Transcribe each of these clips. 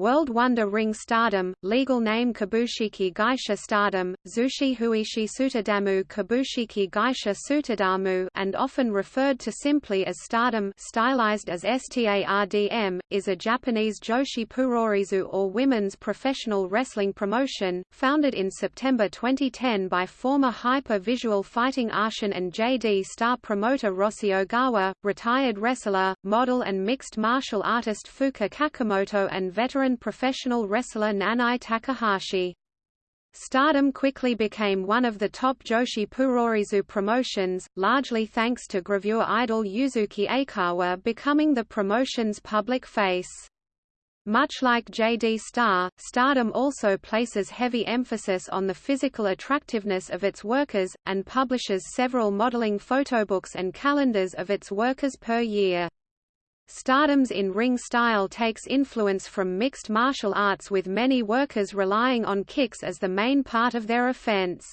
World Wonder Ring Stardom, legal name Kabushiki Gaisha Stardom, Zushi Huishi Sutadamu Kabushiki Gaisha Sutadamu and often referred to simply as Stardom stylized as STARDM, is a Japanese Joshi Puroresu or women's professional wrestling promotion, founded in September 2010 by former Hyper Visual Fighting Arsion and JD Star promoter Rossi Ogawa, retired wrestler, model and mixed martial artist Fuka Kakimoto and veteran professional wrestler Nanae Takahashi. Stardom quickly became one of the top Joshi Puroresu promotions, largely thanks to gravure idol Yuzuki Aikawa becoming the promotion's public face. Much like JD Star, Stardom also places heavy emphasis on the physical attractiveness of its workers, and publishes several modeling photobooks and calendars of its workers per year. Stardom's in-ring style takes influence from mixed martial arts with many workers relying on kicks as the main part of their offense.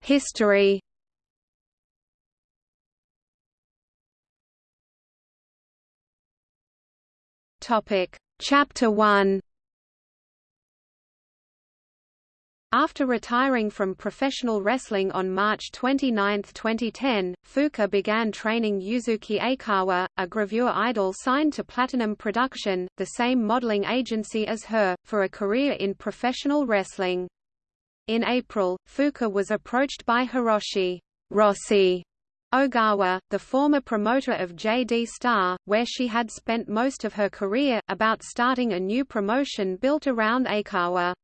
History Chapter 1 After retiring from professional wrestling on March 29, 2010, Fuka began training Yuzuki Aikawa, a gravure idol signed to Platinum Production, the same modeling agency as her, for a career in professional wrestling. In April, Fuka was approached by Hiroshi Rossi Ogawa, the former promoter of JD Star, where she had spent most of her career, about starting a new promotion built around Aikawa.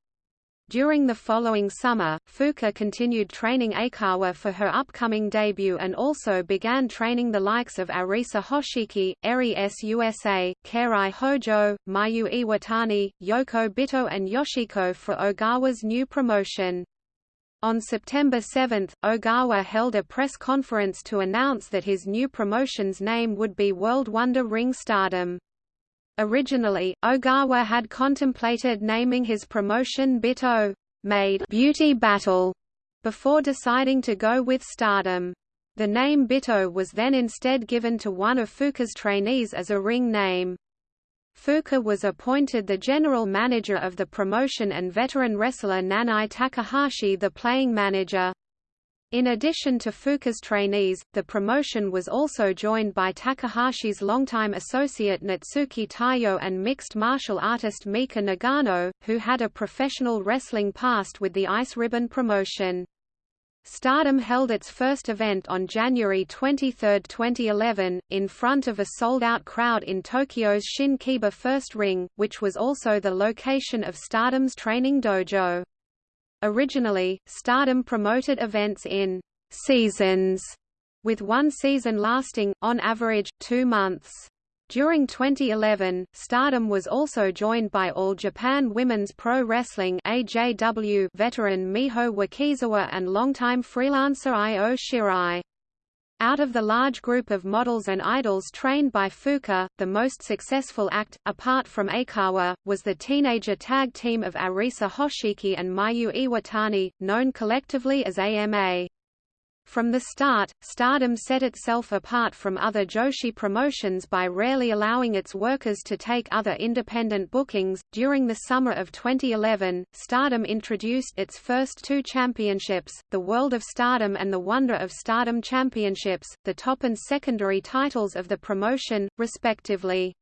During the following summer, Fuka continued training Aikawa for her upcoming debut and also began training the likes of Arisa Hoshiki, Eri Susa, Kairi Hojo, Mayu Iwatani, Yoko Bito and Yoshiko for Ogawa's new promotion. On September 7, Ogawa held a press conference to announce that his new promotion's name would be World Wonder Ring Stardom. Originally, Ogawa had contemplated naming his promotion Bito made Beauty Battle before deciding to go with Stardom. The name Bito was then instead given to one of Fuka's trainees as a ring name. Fuka was appointed the general manager of the promotion and veteran wrestler Nanae Takahashi the playing manager. In addition to Fuka's trainees, the promotion was also joined by Takahashi's longtime associate Natsuki Taiyo and mixed martial artist Mika Nagano, who had a professional wrestling past with the Ice Ribbon promotion. Stardom held its first event on January 23, 2011, in front of a sold-out crowd in Tokyo's Shin-Kiba First Ring, which was also the location of Stardom's training dojo. Originally, Stardom promoted events in «seasons», with one season lasting, on average, two months. During 2011, Stardom was also joined by All Japan Women's Pro Wrestling AJW veteran Miho Wakizawa and longtime freelancer Io Shirai. Out of the large group of models and idols trained by Fuka, the most successful act, apart from Aikawa, was the teenager tag team of Arisa Hoshiki and Mayu Iwatani, known collectively as AMA. From the start, Stardom set itself apart from other Joshi promotions by rarely allowing its workers to take other independent bookings. During the summer of 2011, Stardom introduced its first two championships, the World of Stardom and the Wonder of Stardom Championships, the top and secondary titles of the promotion, respectively.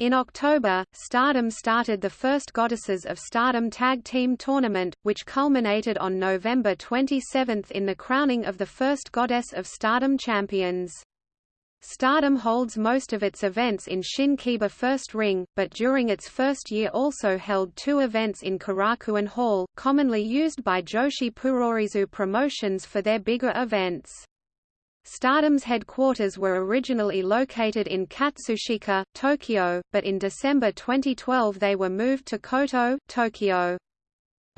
In October, Stardom started the first Goddesses of Stardom Tag Team Tournament, which culminated on November 27 in the crowning of the first Goddess of Stardom champions. Stardom holds most of its events in Shin-Kiba First Ring, but during its first year also held two events in Korakuen Hall, commonly used by Joshi Puroresu promotions for their bigger events. Stardom's headquarters were originally located in Katsushika, Tokyo, but in December 2012 they were moved to Koto, Tokyo.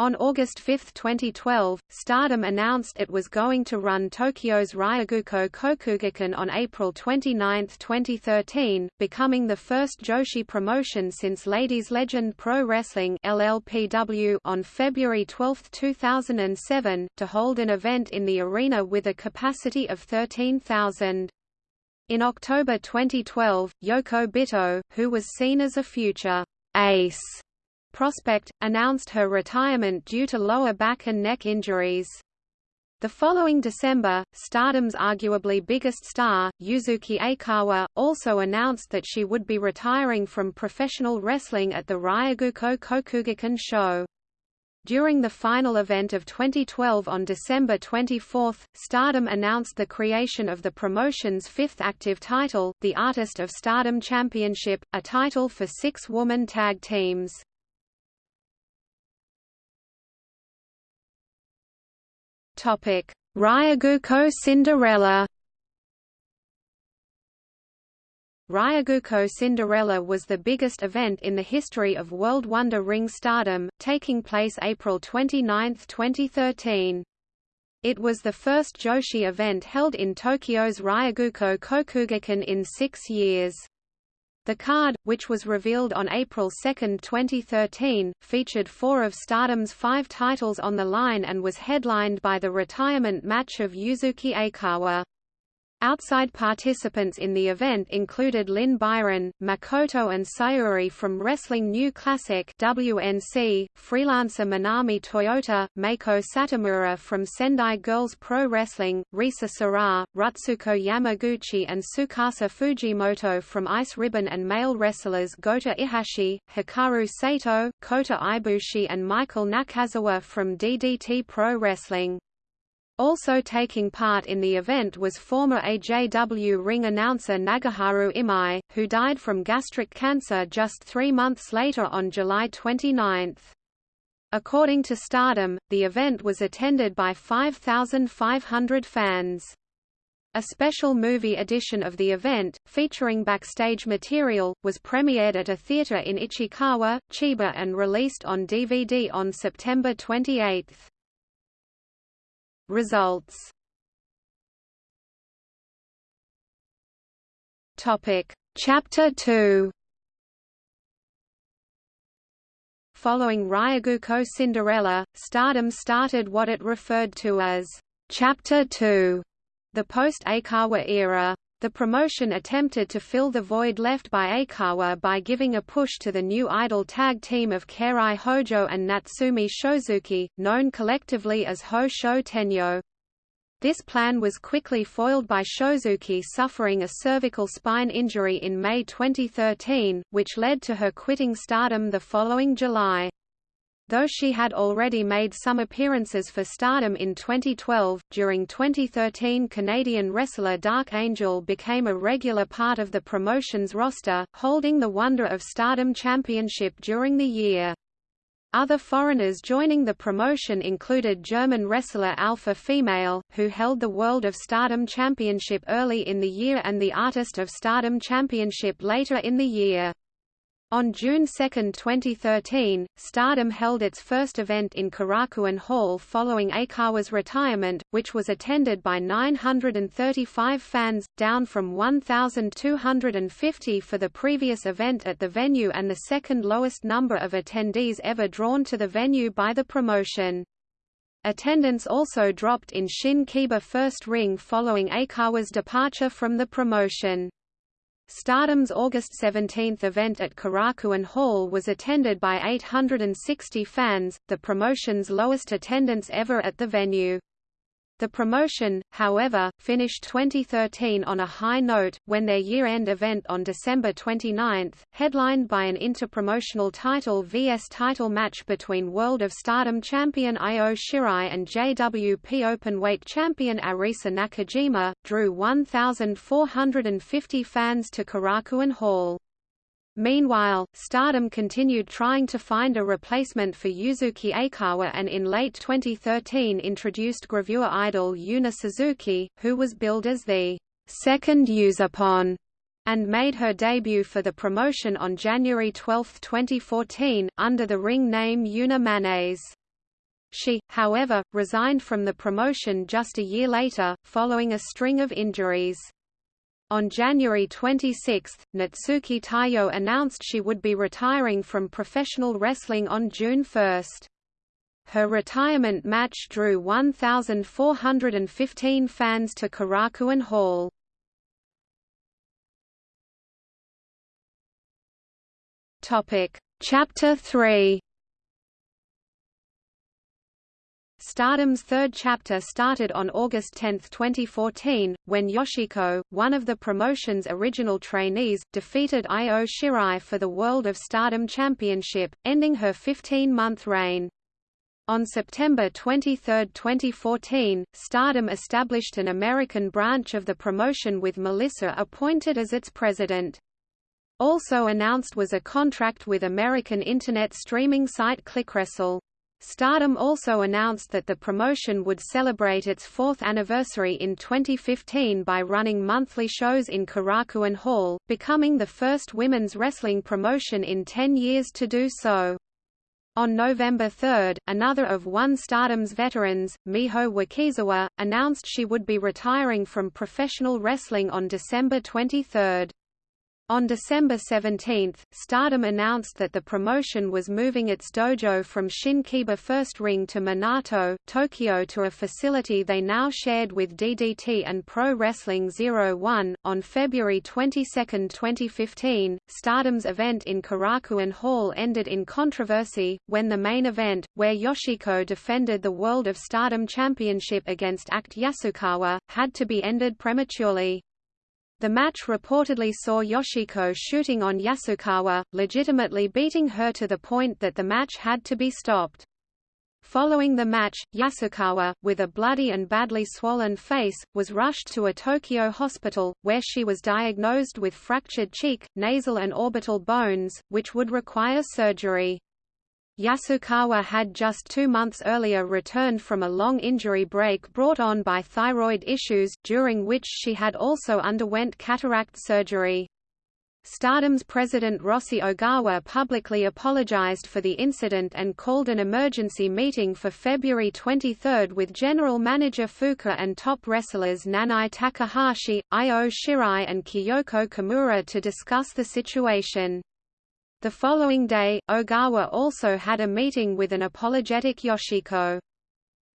On August 5, 2012, Stardom announced it was going to run Tokyo's Ryogoku Kokugikan on April 29, 2013, becoming the first Joshi promotion since Ladies Legend Pro Wrestling LLPW on February 12, 2007, to hold an event in the arena with a capacity of 13,000. In October 2012, Yoko Bito, who was seen as a future ace prospect, announced her retirement due to lower back and neck injuries. The following December, Stardom's arguably biggest star, Yuzuki Aikawa, also announced that she would be retiring from professional wrestling at the Ryogoku Kokugikan show. During the final event of 2012 on December 24, Stardom announced the creation of the promotion's fifth active title, the Artist of Stardom Championship, a title for six woman tag teams. Topic: Ryogoku Cinderella. Ryogoku Cinderella was the biggest event in the history of World Wonder Ring Stardom, taking place April 29, 2013. It was the first Joshi event held in Tokyo's Ryogoku Kokugikan in six years. The card, which was revealed on April 2, 2013, featured four of Stardom's five titles on the line and was headlined by the retirement match of Yuzuki Aikawa. Outside participants in the event included Lynn Byron, Makoto and Sayuri from Wrestling New Classic WNC, freelancer Manami Toyota, Meiko Satomura from Sendai Girls Pro Wrestling, Risa Sera, Rutsuko Yamaguchi and Tsukasa Fujimoto from Ice Ribbon and male wrestlers Gota Ihashi, Hikaru Sato, Kota Ibushi and Michael Nakazawa from DDT Pro Wrestling. Also taking part in the event was former AJW ring announcer Nagaharu Imai, who died from gastric cancer just three months later on July 29. According to Stardom, the event was attended by 5,500 fans. A special movie edition of the event, featuring backstage material, was premiered at a theater in Ichikawa, Chiba and released on DVD on September 28. Results. Topic. Chapter 2 Following Ryogoku Cinderella, Stardom started what it referred to as Chapter 2, the post-Aikawa era. The promotion attempted to fill the void left by Aikawa by giving a push to the new idol tag team of Kairi Hojo and Natsumi Shozuki, known collectively as Ho Sho Tenyo. This plan was quickly foiled by Shozuki suffering a cervical spine injury in May 2013, which led to her quitting Stardom the following July. Though she had already made some appearances for Stardom in 2012, during 2013 Canadian wrestler Dark Angel became a regular part of the promotion's roster, holding the Wonder of Stardom Championship during the year. Other foreigners joining the promotion included German wrestler Alpha Female, who held the World of Stardom Championship early in the year and the Artist of Stardom Championship later in the year. On June 2, 2013, Stardom held its first event in Korakuen Hall following Aikawa's retirement, which was attended by 935 fans, down from 1,250 for the previous event at the venue and the second lowest number of attendees ever drawn to the venue by the promotion. Attendance also dropped in Shin Kiba First Ring following Aikawa's departure from the promotion. Stardom's August 17 event at Korakuen Hall was attended by 860 fans, the promotion's lowest attendance ever at the venue. The promotion, however, finished 2013 on a high note, when their year-end event on December 29, headlined by an interpromotional title vs title match between World of Stardom champion Io Shirai and JWP Openweight champion Arisa Nakajima, drew 1,450 fans to Korakuen Hall. Meanwhile, Stardom continued trying to find a replacement for Yuzuki Aikawa and in late 2013 introduced gravure idol Yuna Suzuki, who was billed as the second Yuzupon and made her debut for the promotion on January 12, 2014, under the ring name Yuna Mayonnaise. She, however, resigned from the promotion just a year later, following a string of injuries. On January 26, Natsuki Taiyo announced she would be retiring from professional wrestling on June 1. Her retirement match drew 1,415 fans to Korakuen Hall. Chapter 3 Stardom's third chapter started on August 10, 2014, when Yoshiko, one of the promotion's original trainees, defeated Io Shirai for the World of Stardom Championship, ending her 15-month reign. On September 23, 2014, Stardom established an American branch of the promotion with Melissa appointed as its president. Also announced was a contract with American internet streaming site ClickWrestle. Stardom also announced that the promotion would celebrate its fourth anniversary in 2015 by running monthly shows in Korakuen Hall, becoming the first women's wrestling promotion in 10 years to do so. On November 3, another of One Stardom's veterans, Miho Wakizawa, announced she would be retiring from professional wrestling on December 23. On December 17, Stardom announced that the promotion was moving its dojo from Shinkiba First Ring to Minato, Tokyo to a facility they now shared with DDT and Pro Wrestling Zero One. On February 22, 2015, Stardom's event in Korakuen Hall ended in controversy, when the main event, where Yoshiko defended the World of Stardom Championship against Act Yasukawa, had to be ended prematurely. The match reportedly saw Yoshiko shooting on Yasukawa, legitimately beating her to the point that the match had to be stopped. Following the match, Yasukawa, with a bloody and badly swollen face, was rushed to a Tokyo hospital, where she was diagnosed with fractured cheek, nasal and orbital bones, which would require surgery. Yasukawa had just two months earlier returned from a long injury break brought on by thyroid issues, during which she had also underwent cataract surgery. Stardom's president Rossi Ogawa publicly apologized for the incident and called an emergency meeting for February 23 with general manager Fuka and top wrestlers Nanae Takahashi, Io Shirai and Kyoko Kimura to discuss the situation. The following day, Ogawa also had a meeting with an apologetic Yoshiko.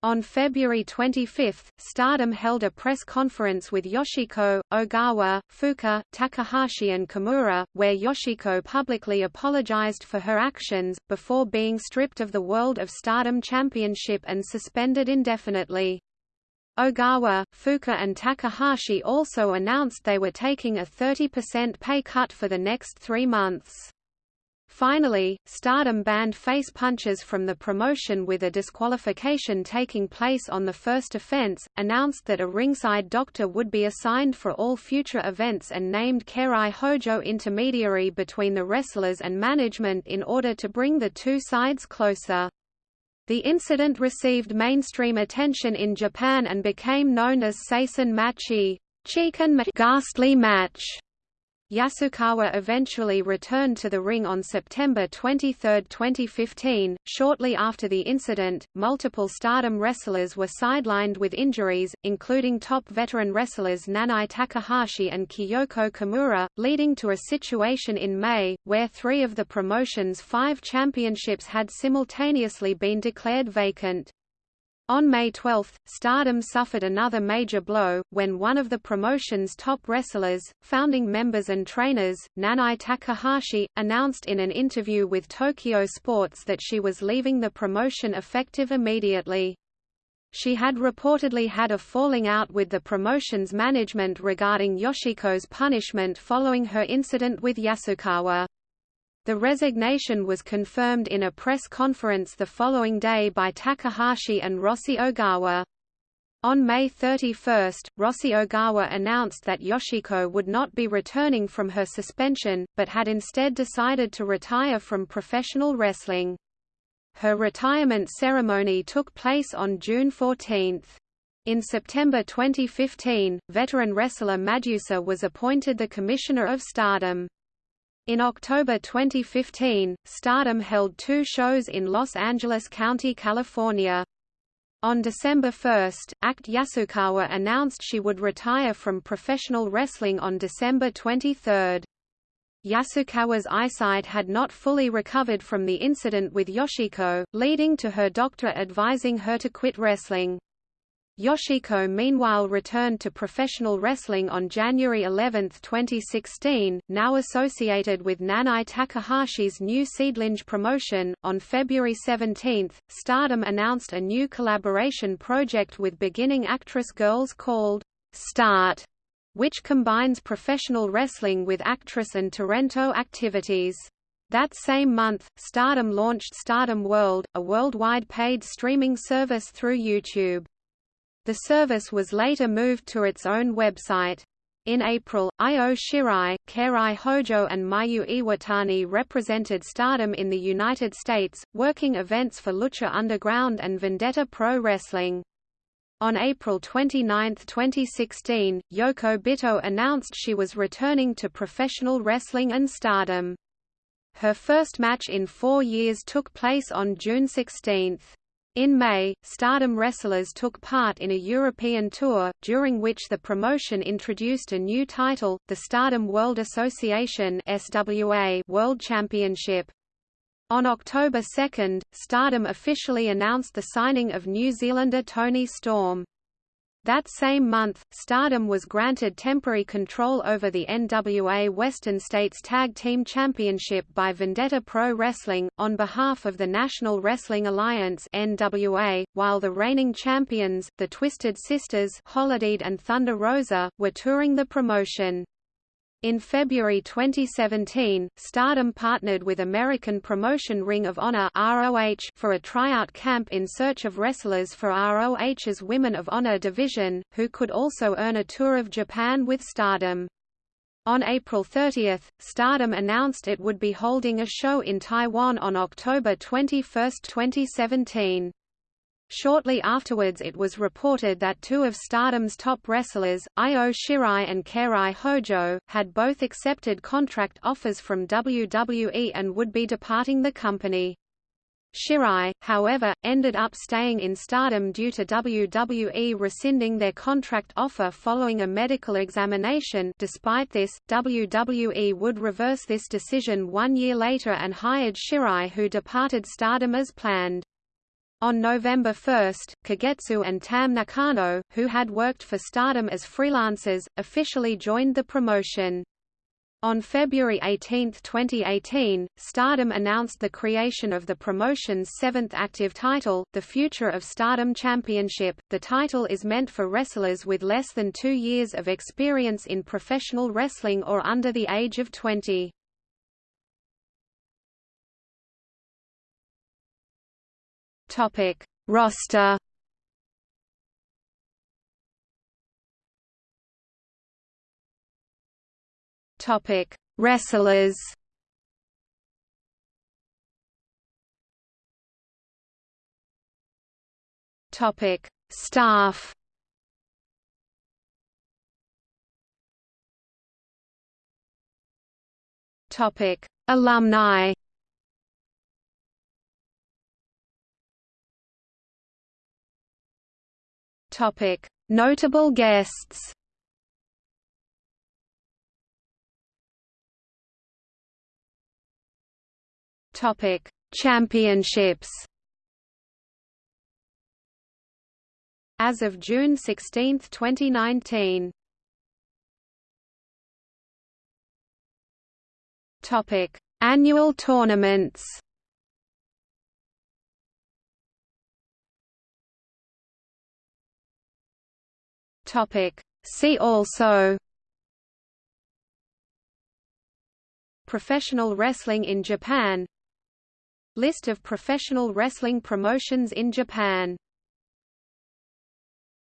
On February 25, Stardom held a press conference with Yoshiko, Ogawa, Fuka, Takahashi and Kimura, where Yoshiko publicly apologized for her actions, before being stripped of the World of Stardom Championship and suspended indefinitely. Ogawa, Fuka and Takahashi also announced they were taking a 30% pay cut for the next three months. Finally, Stardom banned face punches from the promotion with a disqualification taking place on the first offense, announced that a ringside doctor would be assigned for all future events and named Kairi Hojo intermediary between the wrestlers and management in order to bring the two sides closer. The incident received mainstream attention in Japan and became known as Seisen Machi, Chikan ghastly match. Yasukawa eventually returned to the ring on September 23, 2015. Shortly after the incident, multiple stardom wrestlers were sidelined with injuries, including top veteran wrestlers Nanae Takahashi and Kyoko Kimura, leading to a situation in May, where three of the promotion's five championships had simultaneously been declared vacant. On May 12, Stardom suffered another major blow, when one of the promotion's top wrestlers, founding members and trainers, Nanae Takahashi, announced in an interview with Tokyo Sports that she was leaving the promotion effective immediately. She had reportedly had a falling out with the promotion's management regarding Yoshiko's punishment following her incident with Yasukawa. The resignation was confirmed in a press conference the following day by Takahashi and Rossi Ogawa. On May 31, Rossi Ogawa announced that Yoshiko would not be returning from her suspension, but had instead decided to retire from professional wrestling. Her retirement ceremony took place on June 14. In September 2015, veteran wrestler Madusa was appointed the Commissioner of Stardom. In October 2015, Stardom held two shows in Los Angeles County, California. On December 1, Act Yasukawa announced she would retire from professional wrestling on December 23. Yasukawa's eyesight had not fully recovered from the incident with Yoshiko, leading to her doctor advising her to quit wrestling. Yoshiko meanwhile returned to professional wrestling on January 11, 2016, now associated with Nanae Takahashi's new Seadlinnng promotion. On February 17, Stardom announced a new collaboration project with beginning actress girls called Start, which combines professional wrestling with actress and Torrento activities. That same month, Stardom launched Stardom World, a worldwide paid streaming service through YouTube. The service was later moved to its own website. In April, Io Shirai, Kairi Hojo and Mayu Iwatani represented Stardom in the United States, working events for Lucha Underground and Vendetta Pro Wrestling. On April 29, 2016, Yoko Bito announced she was returning to professional wrestling and stardom. Her first match in four years took place on June 16. In May, Stardom wrestlers took part in a European tour, during which the promotion introduced a new title, the Stardom World Association SWA World Championship. On October 2, Stardom officially announced the signing of New Zealander Toni Storm. That same month, Stardom was granted temporary control over the NWA Western States Tag Team Championship by Vendetta Pro Wrestling, on behalf of the National Wrestling Alliance NWA, while the reigning champions, the Twisted Sisters Holidead and Thunder Rosa, were touring the promotion. In February 2017, Stardom partnered with American promotion Ring of Honor (ROH) for a tryout camp in search of wrestlers for ROH's Women of Honor division, who could also earn a tour of Japan with Stardom. On April 30, Stardom announced it would be holding a show in Taiwan on October 21, 2017. Shortly afterwards it was reported that two of Stardom's top wrestlers, Io Shirai and Kairi Hojo, had both accepted contract offers from WWE and would be departing the company. Shirai, however, ended up staying in Stardom due to WWE rescinding their contract offer following a medical examination despite this, WWE would reverse this decision one year later and hired Shirai who departed Stardom as planned. On November 1, Kagetsu and Tam Nakano, who had worked for Stardom as freelancers, officially joined the promotion. On February 18, 2018, Stardom announced the creation of the promotion's seventh active title, the Future of Stardom Championship. The title is meant for wrestlers with less than two years of experience in professional wrestling or under the age of 20. Topic: Roster. Topic: Wrestlers. Topic: Staff. Topic: Alumni. Topic: Notable guests. Topic: Championships. As of June 16, 2019. Topic: Annual tournaments. Topic. See also Professional wrestling in Japan List of professional wrestling promotions in Japan